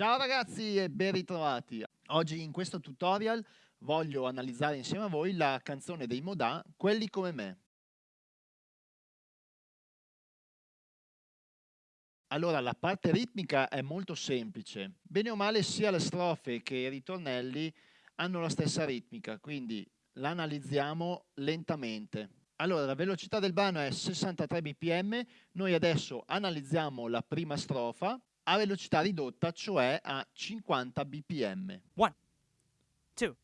Ciao ragazzi e ben ritrovati. Oggi in questo tutorial voglio analizzare insieme a voi la canzone dei Modà, Quelli come me. Allora, la parte ritmica è molto semplice. Bene o male sia le strofe che i ritornelli hanno la stessa ritmica, quindi la analizziamo lentamente. Allora, la velocità del brano è 63 bpm, noi adesso analizziamo la prima strofa a velocità ridotta, cioè a 50 bpm. 1, 2,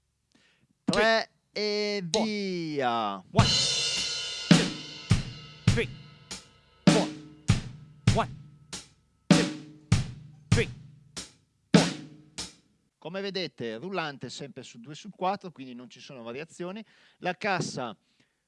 3 e via. 1, 2, 3, 4, 1, 2, 3, 4. Come vedete, rullante sempre su 2 sul 4, quindi non ci sono variazioni. La cassa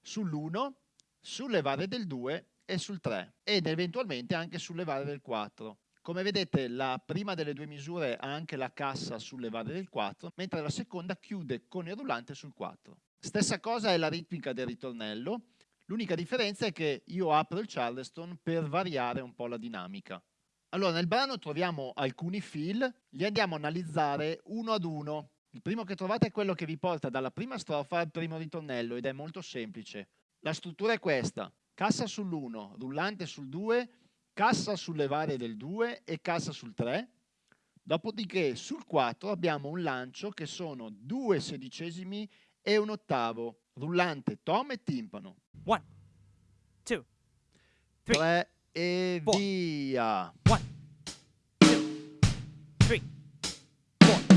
sull'1, sulle varie del 2 e sul 3 ed eventualmente anche sulle varie del 4. Come vedete la prima delle due misure ha anche la cassa sulle varie del 4, mentre la seconda chiude con il rullante sul 4. Stessa cosa è la ritmica del ritornello, l'unica differenza è che io apro il charleston per variare un po' la dinamica. Allora nel brano troviamo alcuni fill, li andiamo a analizzare uno ad uno. Il primo che trovate è quello che vi porta dalla prima strofa al primo ritornello ed è molto semplice. La struttura è questa, cassa sull'1, rullante sul 2, cassa sulle varie del 2 e cassa sul 3. Dopodiché sul 4 abbiamo un lancio che sono due sedicesimi e un ottavo, rullante, tom e timpano. 1, 2, 3, 3 e four. via. 1, 2, 3, 4.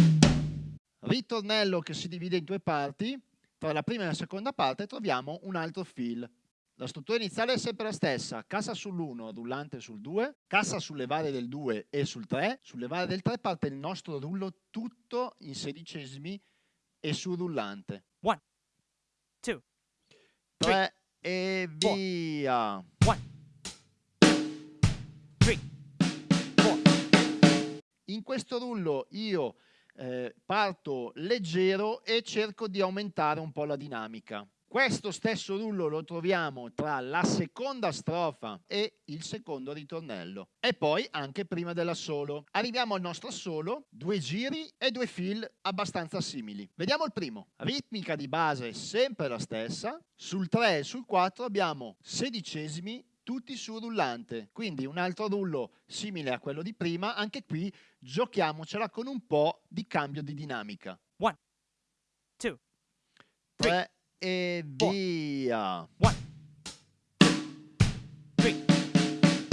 Ritornello che si divide in due parti. Tra la prima e la seconda parte troviamo un altro fill. La struttura iniziale è sempre la stessa, cassa sull'1, rullante sul 2, cassa sulle varie del 2 e sul 3, sulle varie del 3 parte il nostro rullo tutto in sedicesimi e sul rullante. 1, 2, 3 e four. via. 1, 3, 4. In questo rullo io eh, parto leggero e cerco di aumentare un po' la dinamica. Questo stesso rullo lo troviamo tra la seconda strofa e il secondo ritornello e poi anche prima dell'assolo. Arriviamo al nostro assolo, due giri e due fill abbastanza simili. Vediamo il primo. Ritmica di base sempre la stessa. Sul 3 e sul 4 abbiamo sedicesimi tutti su rullante, quindi un altro rullo simile a quello di prima, anche qui giochiamocela con un po' di cambio di dinamica. 1, 2, 3 e four. via. 1, 3,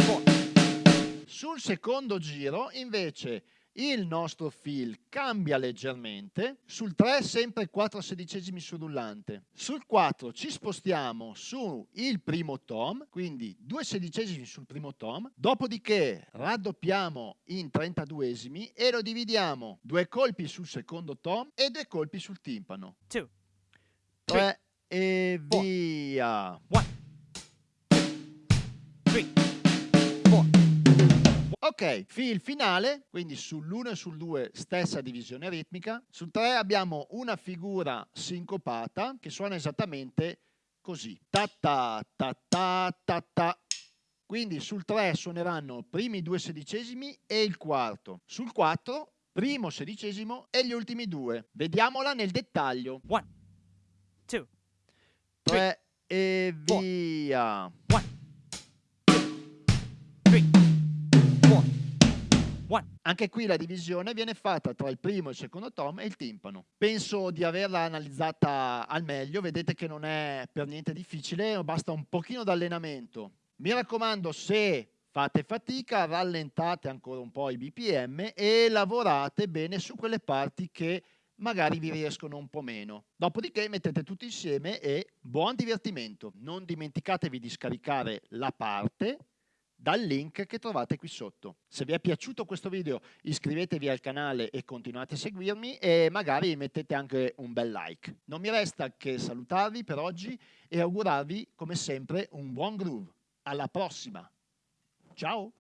4. Sul secondo giro invece il nostro fill cambia leggermente, sul 3 sempre 4 sedicesimi sul rullante, sul 4 ci spostiamo su il primo tom, quindi 2 sedicesimi sul primo tom, dopodiché raddoppiamo in 32esimi e lo dividiamo due colpi sul secondo tom e due colpi sul timpano. 2, 3 e four. via. 1, 2, 3, 4. Ok, fill finale, quindi sull'1 e sul 2 stessa divisione ritmica, sul 3 abbiamo una figura sincopata che suona esattamente così. Ta ta ta ta ta ta. Quindi sul 3 suoneranno primi due sedicesimi e il quarto. Sul 4 primo sedicesimo e gli ultimi due. Vediamola nel dettaglio. 1, 2, 3 e via. 1, 2, 3, 4. 1, Anche qui la divisione viene fatta tra il primo e il secondo tom e il timpano. Penso di averla analizzata al meglio, vedete che non è per niente difficile, basta un pochino d'allenamento. Mi raccomando, se fate fatica, rallentate ancora un po' i BPM e lavorate bene su quelle parti che magari vi riescono un po' meno. Dopodiché mettete tutti insieme e buon divertimento. Non dimenticatevi di scaricare la parte dal link che trovate qui sotto. Se vi è piaciuto questo video iscrivetevi al canale e continuate a seguirmi e magari mettete anche un bel like. Non mi resta che salutarvi per oggi e augurarvi come sempre un buon groove. Alla prossima! Ciao!